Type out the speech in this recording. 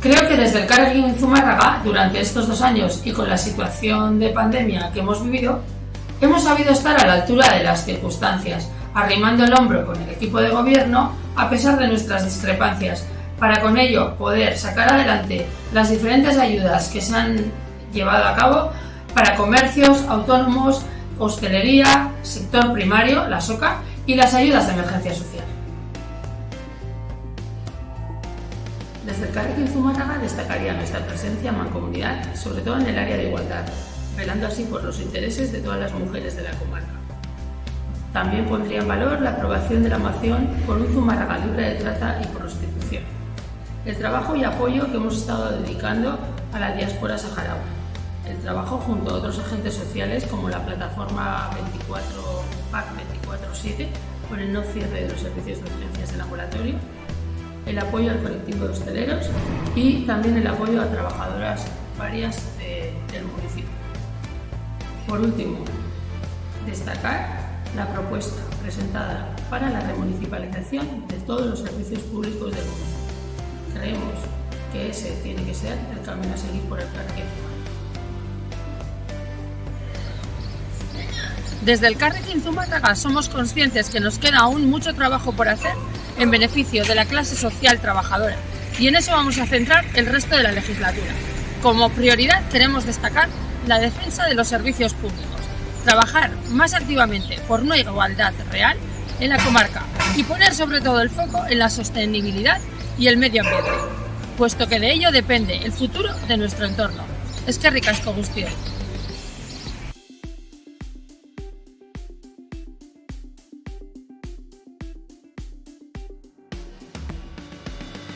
Creo que desde el Carrefour Zumárraga, durante estos dos años y con la situación de pandemia que hemos vivido, hemos sabido estar a la altura de las circunstancias, arrimando el hombro con el equipo de gobierno a pesar de nuestras discrepancias, para con ello poder sacar adelante las diferentes ayudas que se han llevado a cabo para comercios, autónomos, hostelería, sector primario, la SOCA y las ayudas de emergencia social. El Carrequín Zumárraga destacaría nuestra presencia en mancomunidad, sobre todo en el área de igualdad, velando así por los intereses de todas las mujeres de la comarca. También pondría en valor la aprobación de la moción por un Zumárraga libre de trata y prostitución. El trabajo y apoyo que hemos estado dedicando a la diáspora saharaui. El trabajo junto a otros agentes sociales como la plataforma 24 PAC 24-7 por el no cierre de los servicios de urgencias de laboratorio el apoyo al colectivo de hosteleros y también el apoyo a trabajadoras varias del municipio. Por último, destacar la propuesta presentada para la remunicipalización de todos los servicios públicos del municipio. Creemos que ese tiene que ser el camino a seguir por el parque. Desde el Carrequín Zumárraga somos conscientes que nos queda aún mucho trabajo por hacer en beneficio de la clase social trabajadora y en eso vamos a centrar el resto de la legislatura. Como prioridad queremos destacar la defensa de los servicios públicos, trabajar más activamente por una igualdad real en la comarca y poner sobre todo el foco en la sostenibilidad y el medio ambiente, puesto que de ello depende el futuro de nuestro entorno. Es que ricasco, Gustio.